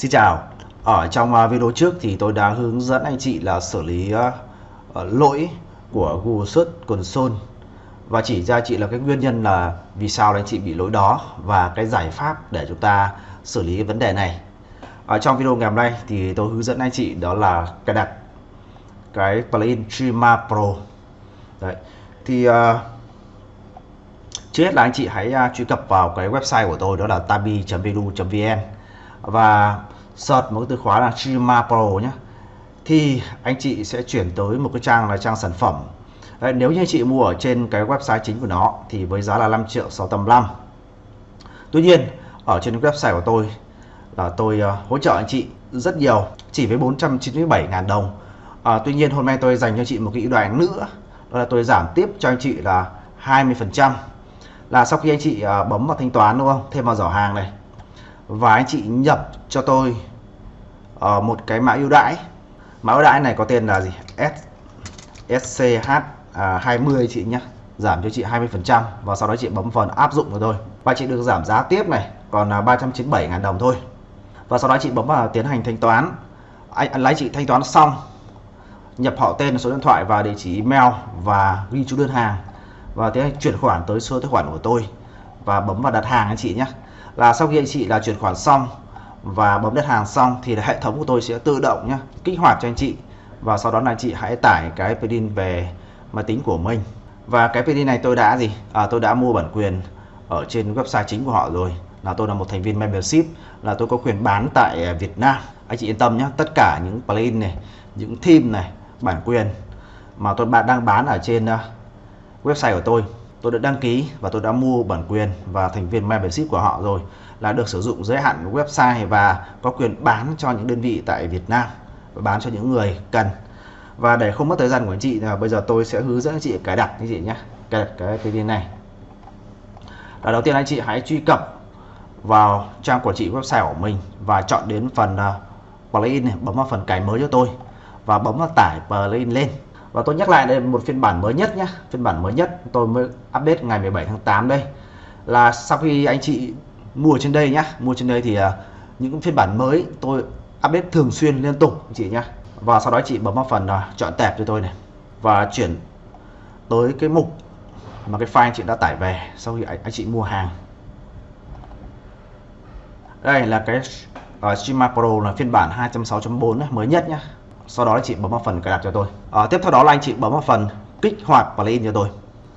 Xin chào, ở trong à, video trước thì tôi đã hướng dẫn anh chị là xử lý à, ờ, lỗi của Google Search Console và chỉ ra chị là cái nguyên nhân là vì sao anh chị bị lỗi đó và cái giải pháp để chúng ta xử lý cái vấn đề này. Ở trong video ngày hôm nay thì tôi hướng dẫn anh chị đó là cài đặt cái plugin Trima Pro. Đấy. Thì uh, trước hết là anh chị hãy truy cập vào cái website của tôi đó là tabi.edu.vn và search một cái từ khóa là Chima Pro nhé thì anh chị sẽ chuyển tới một cái trang là trang sản phẩm. Đấy, nếu như anh chị mua ở trên cái website chính của nó thì với giá là 5 triệu 685 Tuy nhiên ở trên website của tôi là tôi uh, hỗ trợ anh chị rất nhiều chỉ với 497.000 đồng. À, Tuy nhiên hôm nay tôi dành cho chị một cái ưu đãi nữa đó là tôi giảm tiếp cho anh chị là 20% là sau khi anh chị uh, bấm vào thanh toán đúng không? Thêm vào giỏ hàng này và anh chị nhập cho tôi uh, một cái mã ưu đãi. Mã ưu đãi này có tên là gì? S SCH à, 20 chị nhé giảm cho chị 20% và sau đó chị bấm phần áp dụng của tôi và chị được giảm giá tiếp này còn là 397.000 đồng thôi. Và sau đó chị bấm vào tiến hành thanh toán. Anh lấy chị thanh toán xong nhập họ tên số điện thoại và địa chỉ email và ghi chú đơn hàng. Và tiến hành chuyển khoản tới số tài khoản của tôi. Và bấm vào đặt hàng anh chị nhé là sau khi anh chị là chuyển khoản xong và bấm đặt hàng xong thì hệ thống của tôi sẽ tự động nhé kích hoạt cho anh chị. Và sau đó là anh chị hãy tải cái plugin về máy tính của mình. Và cái plugin này tôi đã gì? À, tôi đã mua bản quyền ở trên website chính của họ rồi. Là tôi là một thành viên membership là tôi có quyền bán tại Việt Nam. Anh chị yên tâm nhé tất cả những plugin này những theme này bản quyền mà tôi bạn đang bán ở trên à, website của tôi tôi đã đăng ký và tôi đã mua bản quyền và thành viên membership của họ rồi là được sử dụng giới hạn website và có quyền bán cho những đơn vị tại Việt Nam và bán cho những người cần. Và để không mất thời gian của anh chị là bây giờ tôi sẽ hướng dẫn anh chị cài đặt anh chị nhé cài đặt cái cái viên này. Là đầu tiên anh chị hãy truy cập vào trang quản trị website của mình và chọn đến phần uh, plugin này bấm vào phần cài mới cho tôi và bấm vào tải plugin lên và tôi nhắc lại đây một phiên bản mới nhất nhé phiên bản mới nhất tôi mới update ngày 17 tháng 8 đây. Là sau khi anh chị mua trên đây nhá mua trên đây thì uh, những phiên bản mới tôi update thường xuyên liên tục anh chị nhé và sau đó chị bấm vào phần uh, chọn tệp cho tôi này và chuyển tới cái mục mà cái file anh chị đã tải về sau khi anh, anh chị mua hàng. Đây là cái à, uh, Streama Pro là phiên bản 2.6.4 mới nhất nhé sau đó anh chị bấm vào phần cài đặt cho tôi. À, tiếp theo đó là anh chị bấm vào phần kích hoạt plugin cho tôi.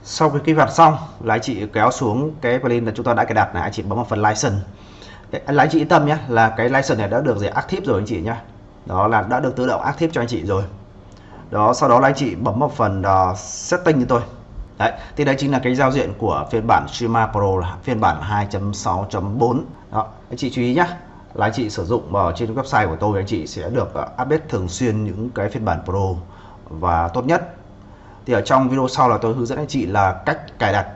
Sau khi kích hoạt xong là anh chị kéo xuống cái plugin là chúng ta đã cài đặt này anh chị bấm vào phần license. Anh anh chị yên tâm nhé là cái license này đã được gì active rồi anh chị nhé. Đó là đã được tự động active cho anh chị rồi. Đó sau đó là anh chị bấm vào phần uh, setting cho tôi. Đấy thì đây chính là cái giao diện của phiên bản Shima Pro là phiên bản 2.6.4 đó anh chị chú ý nhé là anh chị sử dụng ở trên website của tôi anh chị sẽ được ờ, update thường xuyên những cái phiên bản Pro và tốt nhất. Thì ở trong video sau là tôi hướng dẫn anh chị là cách cài đặt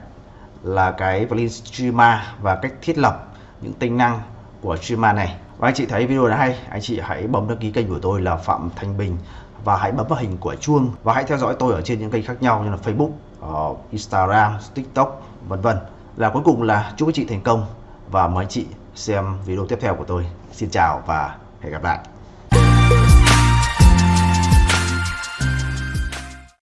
là cái plugin Streamer và cách thiết lập những tính năng của Streamer này. Và anh chị thấy video này hay anh chị hãy bấm đăng ký kênh của tôi là Phạm Thanh Bình và hãy bấm vào hình của chuông và hãy theo dõi tôi ở trên những kênh khác nhau như là Facebook, ờ, Instagram, TikTok vân vân. Là cuối cùng là chúc anh chị thành công và mời anh chị xem video tiếp theo của tôi. Xin chào và hẹn gặp lại.